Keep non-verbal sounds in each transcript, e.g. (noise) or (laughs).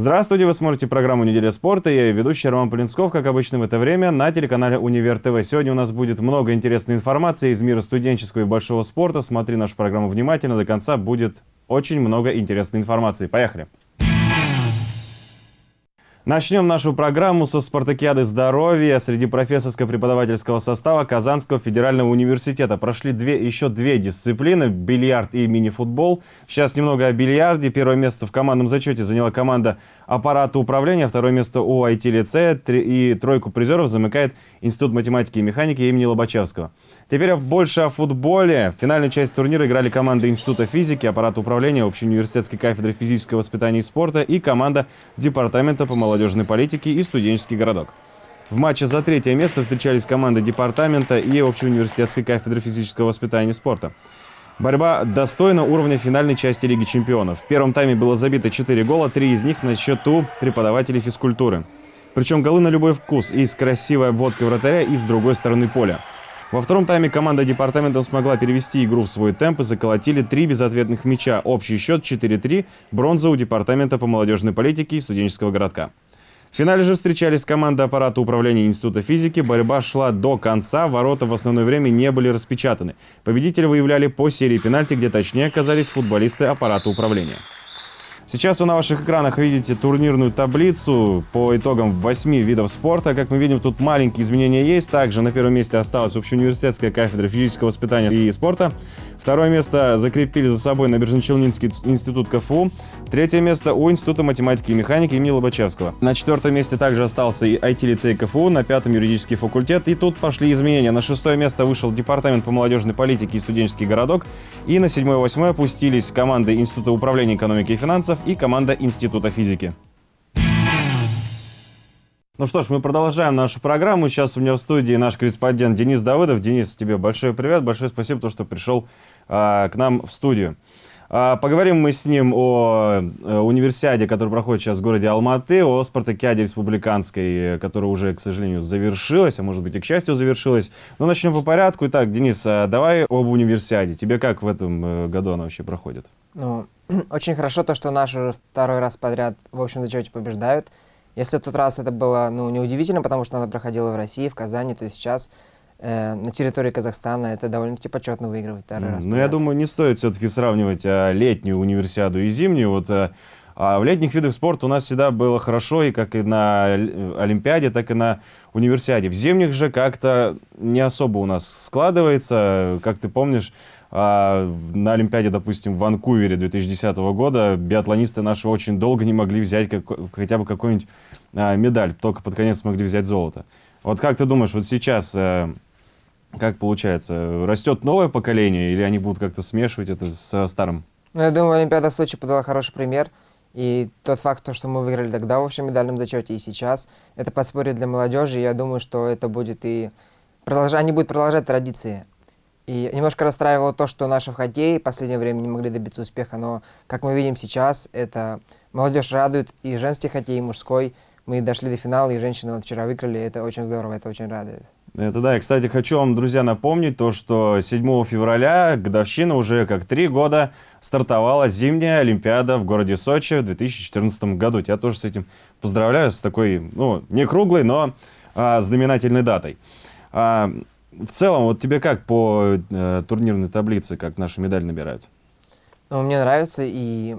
Здравствуйте, вы смотрите программу «Неделя спорта». Я ведущий Роман Полинсков, как обычно в это время, на телеканале «Универ ТВ». Сегодня у нас будет много интересной информации из мира студенческого и большого спорта. Смотри нашу программу внимательно, до конца будет очень много интересной информации. Поехали! Начнем нашу программу со спартакиады здоровья. Среди профессорско-преподавательского состава Казанского федерального университета прошли две, еще две дисциплины – бильярд и мини-футбол. Сейчас немного о бильярде. Первое место в командном зачете заняла команда аппарата управления, второе место у IT-лицея и тройку призеров замыкает Институт математики и механики имени Лобачевского. Теперь больше о футболе. В финальную часть турнира играли команды Института физики, аппарата управления, общеуниверситетской кафедры физического воспитания и спорта и команда Департамента по молодежной политике и студенческий городок. В матче за третье место встречались команды департамента и общеуниверситетской кафедры физического воспитания и спорта. Борьба достойна уровня финальной части Лиги чемпионов. В первом тайме было забито 4 гола, 3 из них на счету преподавателей физкультуры. Причем голы на любой вкус, и с красивой обводкой вратаря, и с другой стороны поля. Во втором тайме команда департамента смогла перевести игру в свой темп и заколотили три безответных мяча. Общий счет 4-3, бронза у департамента по молодежной политике и студенческого городка. В финале же встречались команды аппарата управления Института физики. Борьба шла до конца, ворота в основное время не были распечатаны. Победители выявляли по серии пенальти, где точнее оказались футболисты аппарата управления. Сейчас вы на ваших экранах видите турнирную таблицу по итогам 8 видов спорта. Как мы видим, тут маленькие изменения есть. Также на первом месте осталась общеуниверситетская кафедра физического воспитания и спорта. Второе место закрепили за собой Набережно-Челнинский институт КФУ. Третье место у Института математики и механики имени Лобачевского. На четвертом месте также остался и IT-лицей КФУ, на пятом юридический факультет. И тут пошли изменения. На шестое место вышел Департамент по молодежной политике и студенческий городок. И на седьмое и восьмое опустились команды Института управления экономики и финансов и команда Института физики. Ну что ж, мы продолжаем нашу программу. Сейчас у меня в студии наш корреспондент Денис Давыдов. Денис, тебе большой привет, большое спасибо, то, что пришел а, к нам в студию. А, поговорим мы с ним о, о э, универсиаде, который проходит сейчас в городе Алматы, о спартакиаде республиканской, которая уже, к сожалению, завершилась, а может быть и к счастью завершилась. Но начнем по порядку. Итак, Денис, а давай об универсиаде. Тебе как в этом э, году она вообще проходит? Ну, (clears throat) очень хорошо то, что наши уже второй раз подряд в общем зачете побеждают. Если в тот раз это было ну, неудивительно, потому что она проходила в России, в Казани, то сейчас э, на территории Казахстана это довольно-таки почетно выигрывать второй mm, раз. Но я думаю, не стоит все-таки сравнивать а, летнюю универсиаду и зимнюю. Вот, а, а в летних видах спорта у нас всегда было хорошо, и как и на Олимпиаде, так и на универсиаде. В зимних же как-то не особо у нас складывается. Как ты помнишь, а на Олимпиаде, допустим, в Ванкувере 2010 года биатлонисты наши очень долго не могли взять как, хотя бы какую-нибудь а, медаль, только под конец смогли взять золото. Вот как ты думаешь, вот сейчас а, как получается, растет новое поколение или они будут как-то смешивать это со старым? Ну, я думаю, Олимпиада в Сочи подала хороший пример. И тот факт, то, что мы выиграли тогда в общем медальном зачете и сейчас, это подспорье для молодежи. Я думаю, что это будет и продолж... они будут продолжать традиции и немножко расстраивало то, что наши в хоккее в последнее время не могли добиться успеха, но, как мы видим сейчас, это молодежь радует, и женский хоккей, и мужской. Мы дошли до финала, и женщины вот вчера выиграли, это очень здорово, это очень радует. Это да, и, кстати, хочу вам, друзья, напомнить то, что 7 февраля, годовщина уже как три года, стартовала зимняя Олимпиада в городе Сочи в 2014 году. Тебя тоже с этим поздравляю, с такой, ну, не круглой, но а, знаменательной датой. А, в целом, вот тебе как по э, турнирной таблице, как наши медали набирают? Ну, мне нравится, и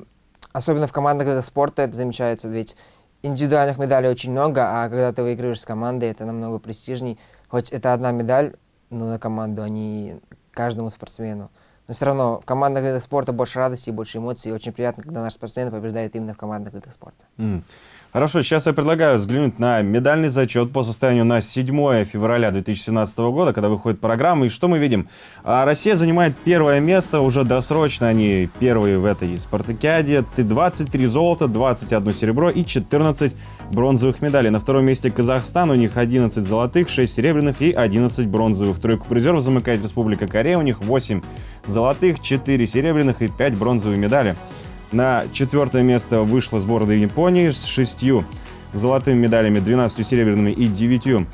особенно в командных видах спорта это замечается, ведь индивидуальных медалей очень много, а когда ты выигрываешь с командой, это намного престижней. Хоть это одна медаль, но на команду, а не каждому спортсмену. Но все равно в командных видах спорта больше радости и больше эмоций. И очень приятно, когда наши спортсмены побеждают именно в командных видах спорта. Mm. Хорошо, сейчас я предлагаю взглянуть на медальный зачет по состоянию на 7 февраля 2017 года, когда выходит программа. И что мы видим? А, Россия занимает первое место, уже досрочно они первые в этой спартакиаде. 23 золота, 21 серебро и 14 бронзовых медалей. На втором месте Казахстан, у них 11 золотых, 6 серебряных и 11 бронзовых. Тройку призеров замыкает Республика Корея, у них 8 золотых, 4 серебряных и 5 бронзовых медалей. На четвертое место вышла сборная Японии с шестью золотыми медалями, 12 серебряными и 9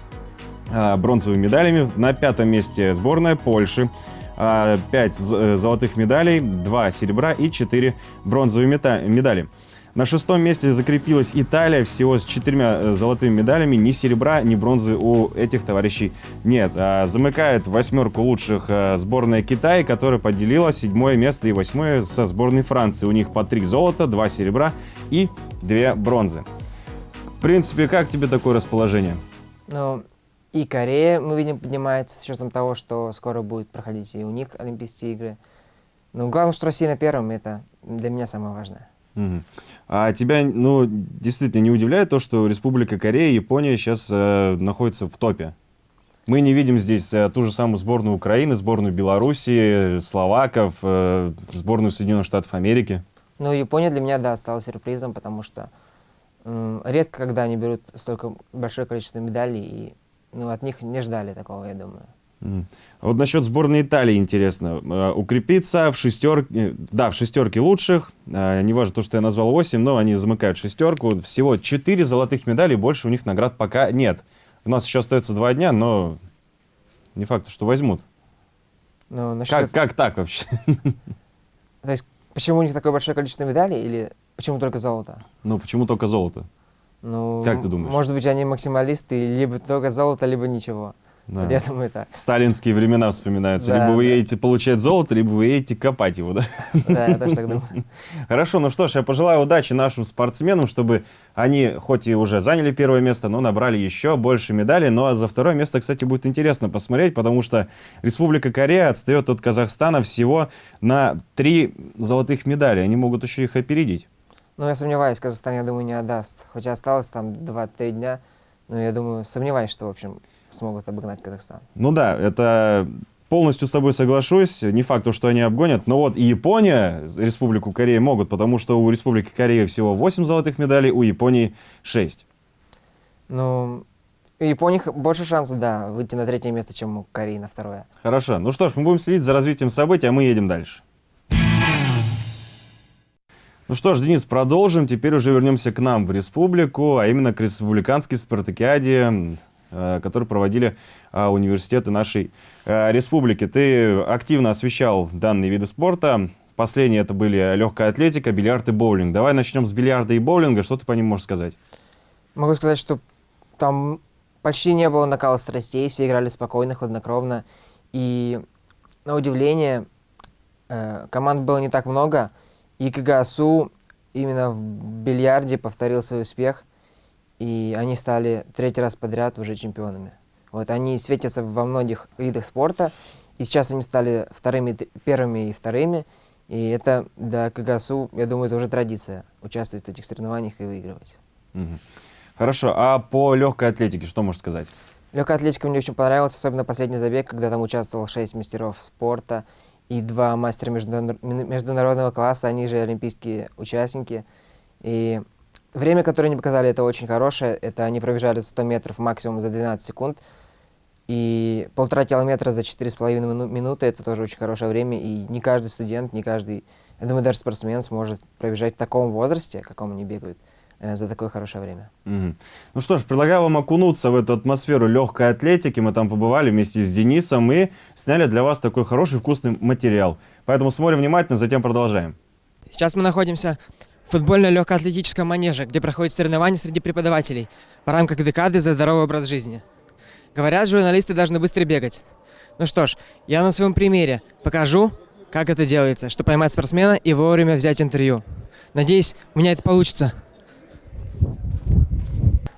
а, бронзовыми медалями. На пятом месте сборная Польши. 5 а, э, золотых медалей, 2 серебра и 4 бронзовые медали. На шестом месте закрепилась Италия всего с четырьмя э, золотыми медалями. Ни серебра, ни бронзы у этих товарищей нет. А замыкает восьмерку лучших э, сборная Китая, которая поделила седьмое место и восьмое со сборной Франции. У них по три золота, два серебра и две бронзы. В принципе, как тебе такое расположение? Ну, и Корея, мы видим, поднимается с учетом того, что скоро будет проходить и у них Олимпийские игры. Ну, главное, что Россия на первом, это для меня самое важное. А тебя, ну, действительно не удивляет то, что Республика Корея и Япония сейчас э, находятся в топе? Мы не видим здесь э, ту же самую сборную Украины, сборную Беларуси, словаков, э, сборную Соединенных Штатов Америки. Ну, Япония для меня, да, стала сюрпризом, потому что э, редко, когда они берут столько большое количество медалей, и ну, от них не ждали такого, я думаю. А вот насчет сборной Италии интересно. Э, укрепиться в шестерке, да, в шестерке лучших. Э, не важно то, что я назвал 8, но они замыкают шестерку. Всего 4 золотых медали, больше у них наград пока нет. У нас еще остается два дня, но не факт, что возьмут. Ну, насчет... как, как так вообще? (laughs) То есть, почему у них такое большое количество медалей или почему только золото? Ну, почему только золото? Ну, как ты думаешь? Может быть, они максималисты, либо только золото, либо ничего. Да. Я думаю так. Сталинские времена вспоминаются. Да, либо вы да. едете получать золото, либо вы едете копать его, да? Да, я тоже так думаю. (laughs) Хорошо, ну что ж, я пожелаю удачи нашим спортсменам, чтобы они хоть и уже заняли первое место, но набрали еще больше медалей. Ну а за второе место, кстати, будет интересно посмотреть, потому что Республика Корея отстает от Казахстана всего на три золотых медали. Они могут еще их опередить. Ну, я сомневаюсь, Казахстан, я думаю, не отдаст. Хотя осталось там 2-3 дня, но я думаю, сомневаюсь, что, в общем, смогут обогнать Казахстан. Ну да, это полностью с тобой соглашусь. Не факт, что они обгонят. Но вот и Япония, Республику Корея могут, потому что у Республики Корея всего 8 золотых медалей, у Японии 6. Ну, у Японии больше шансов, да, выйти на третье место, чем у Кореи на второе. Хорошо. Ну что ж, мы будем следить за развитием событий, а мы едем дальше. Ну что ж, Денис, продолжим. Теперь уже вернемся к нам в республику, а именно к республиканской спартакиаде которые проводили а, университеты нашей э, республики. Ты активно освещал данные виды спорта. Последние это были легкая атлетика, бильярд и боулинг. Давай начнем с бильярда и боулинга. Что ты по ним можешь сказать? Могу сказать, что там почти не было накала страстей, все играли спокойно, хладнокровно. И на удивление, э, команд было не так много, и КГСУ именно в бильярде повторил свой успех – и они стали третий раз подряд уже чемпионами. Вот они светятся во многих видах спорта, и сейчас они стали вторыми, первыми и вторыми, и это для КГСУ, я думаю, это уже традиция, участвовать в этих соревнованиях и выигрывать. Угу. Хорошо, а по легкой атлетике что можешь сказать? Легкая атлетика мне очень понравилась, особенно последний забег, когда там участвовал шесть мастеров спорта и два мастера международного класса, они же олимпийские участники. И Время, которое они показали, это очень хорошее. Это они пробежали 100 метров максимум за 12 секунд. И полтора километра за 4,5 минуты – это тоже очень хорошее время. И не каждый студент, не каждый, я думаю, даже спортсмен сможет пробежать в таком возрасте, каком они бегают, э, за такое хорошее время. Угу. Ну что ж, предлагаю вам окунуться в эту атмосферу легкой атлетики. Мы там побывали вместе с Денисом и сняли для вас такой хороший вкусный материал. Поэтому смотрим внимательно, затем продолжаем. Сейчас мы находимся футбольно-легкоатлетическом манеже, где проходят соревнования среди преподавателей в рамках декады за здоровый образ жизни. Говорят, журналисты должны быстро бегать. Ну что ж, я на своем примере покажу, как это делается, чтобы поймать спортсмена и вовремя взять интервью. Надеюсь, у меня это получится.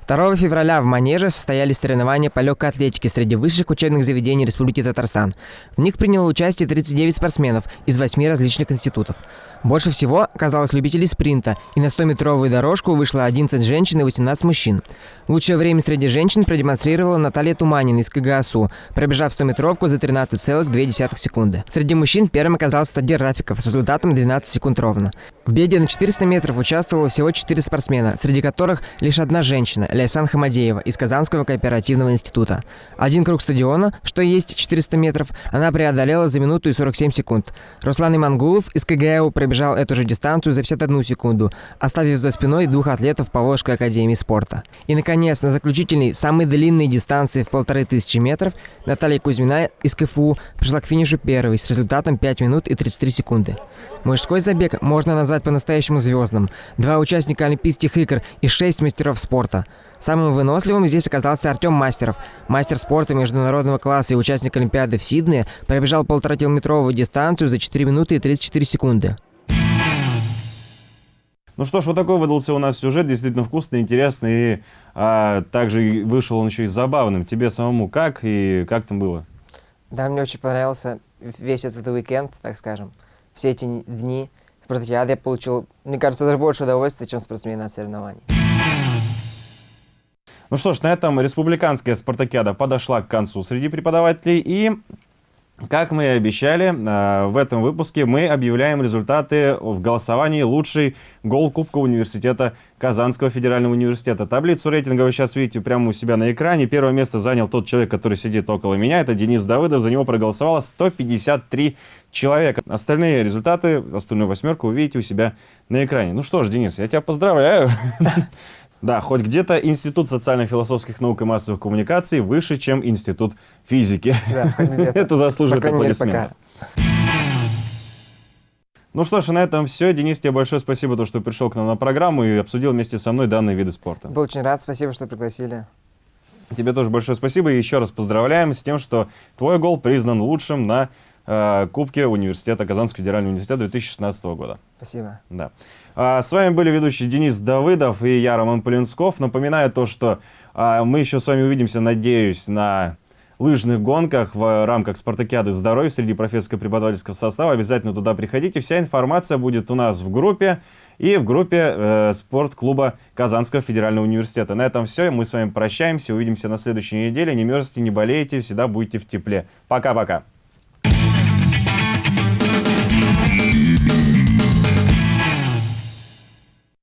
2 февраля в Манеже состоялись соревнования по легкой атлетике среди высших учебных заведений Республики Татарстан. В них приняло участие 39 спортсменов из 8 различных институтов. Больше всего оказалось любителей спринта, и на 100-метровую дорожку вышло 11 женщин и 18 мужчин. Лучшее время среди женщин продемонстрировала Наталья Туманина из КГАСУ, пробежав 100-метровку за 13,2 секунды. Среди мужчин первым оказался Тадир Рафиков с результатом 12 секунд ровно. В беге на 400 метров участвовало всего 4 спортсмена, среди которых лишь одна женщина – Ляйсан Хамадеева из Казанского кооперативного института. Один круг стадиона, что есть 400 метров, она преодолела за минуту и 47 секунд. Руслан Имангулов из КГУ пробежал эту же дистанцию за 51 секунду, оставив за спиной двух атлетов Поволжской академии спорта. И, наконец, на заключительной, самой длинной дистанции в полторы тысячи метров Наталья Кузьмина из КФУ пришла к финишу первой с результатом 5 минут и 33 секунды. Мужской забег можно назвать по-настоящему звездным. Два участника Олимпийских игр и шесть мастеров спорта. Самым выносливым здесь оказался Артем Мастеров. Мастер спорта международного класса и участник Олимпиады в Сиднее пробежал полуторакилометровую дистанцию за 4 минуты и 34 секунды. Ну что ж, вот такой выдался у нас сюжет, действительно вкусный, интересный, и а, также вышел он еще и забавным. Тебе самому как и как там было? Да, мне очень понравился весь этот уикенд, так скажем. Все эти дни спартакиады я получил, мне кажется, даже больше удовольствия, чем спортсмен на соревновании. Ну что ж, на этом республиканская спартакиада подошла к концу среди преподавателей и как мы и обещали, э, в этом выпуске мы объявляем результаты в голосовании «Лучший гол Кубка университета Казанского федерального университета». Таблицу рейтинга вы сейчас видите прямо у себя на экране. Первое место занял тот человек, который сидит около меня. Это Денис Давыдов. За него проголосовало 153 человека. Остальные результаты, остальную восьмерку увидите у себя на экране. Ну что ж, Денис, я тебя поздравляю. (laughs) Да, хоть где-то Институт социально-философских наук и массовых коммуникаций выше, чем Институт физики. Да, (laughs) Это заслуживает аплодисментов. Ну что ж, на этом все. Денис, тебе большое спасибо, что пришел к нам на программу и обсудил вместе со мной данные виды спорта. Был очень рад, спасибо, что пригласили. Тебе тоже большое спасибо и еще раз поздравляем с тем, что твой гол признан лучшим на э, Кубке университета Казанского федерального университета 2016 года. Спасибо. Да. А, с вами были ведущие Денис Давыдов и я, Роман Полинсков. Напоминаю то, что а, мы еще с вами увидимся, надеюсь, на лыжных гонках в рамках спартакиады здоровья среди профессорско-преподавательского состава. Обязательно туда приходите. Вся информация будет у нас в группе и в группе э, спортклуба Казанского федерального университета. На этом все. Мы с вами прощаемся. Увидимся на следующей неделе. Не мерзните, не болейте, всегда будьте в тепле. Пока-пока.